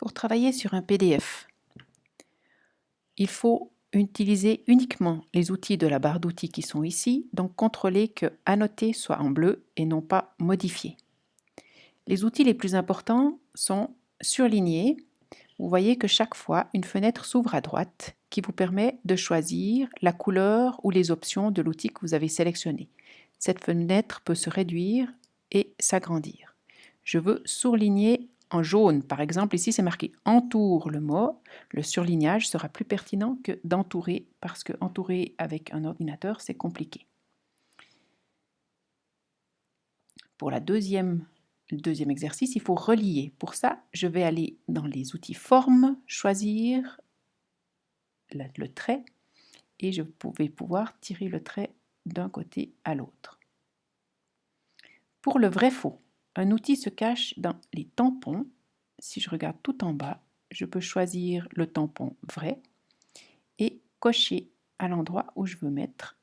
Pour travailler sur un PDF, il faut utiliser uniquement les outils de la barre d'outils qui sont ici, donc contrôler que Annoter soit en bleu et non pas Modifier. Les outils les plus importants sont Surligner. Vous voyez que chaque fois, une fenêtre s'ouvre à droite qui vous permet de choisir la couleur ou les options de l'outil que vous avez sélectionné. Cette fenêtre peut se réduire et s'agrandir. Je veux surligner en jaune. Par exemple, ici c'est marqué « entoure le mot ». Le surlignage sera plus pertinent que d'entourer parce que entourer avec un ordinateur, c'est compliqué. Pour la deuxième, le deuxième exercice, il faut relier. Pour ça, je vais aller dans les outils Forme, choisir le, le trait et je vais pouvoir tirer le trait d'un côté à l'autre. Pour le vrai-faux, un outil se cache dans les tampons. Si je regarde tout en bas, je peux choisir le tampon vrai et cocher à l'endroit où je veux mettre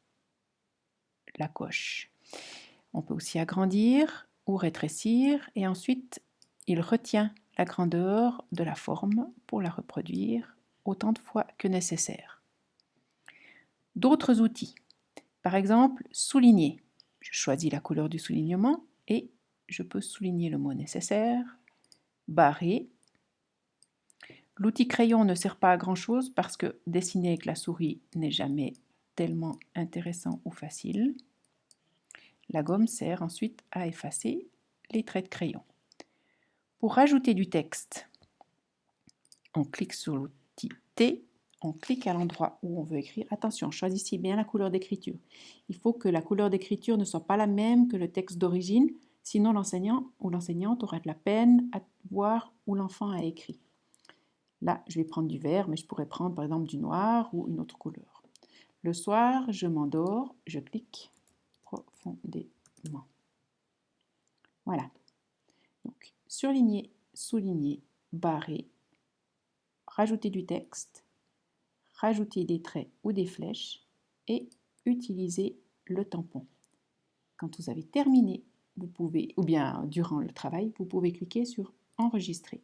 la coche. On peut aussi agrandir ou rétrécir et ensuite il retient la grandeur de la forme pour la reproduire autant de fois que nécessaire. D'autres outils, par exemple souligner. Je choisis la couleur du soulignement et je peux souligner le mot nécessaire, barrer. L'outil crayon ne sert pas à grand chose parce que dessiner avec la souris n'est jamais tellement intéressant ou facile. La gomme sert ensuite à effacer les traits de crayon. Pour rajouter du texte, on clique sur l'outil T, on clique à l'endroit où on veut écrire. Attention, choisissez bien la couleur d'écriture. Il faut que la couleur d'écriture ne soit pas la même que le texte d'origine Sinon, l'enseignant ou l'enseignante aura de la peine à voir où l'enfant a écrit. Là, je vais prendre du vert, mais je pourrais prendre par exemple du noir ou une autre couleur. Le soir, je m'endors, je clique profondément. Voilà. Donc, surligner, souligner, barrer, rajouter du texte, rajouter des traits ou des flèches et utiliser le tampon. Quand vous avez terminé vous pouvez, ou bien durant le travail, vous pouvez cliquer sur Enregistrer.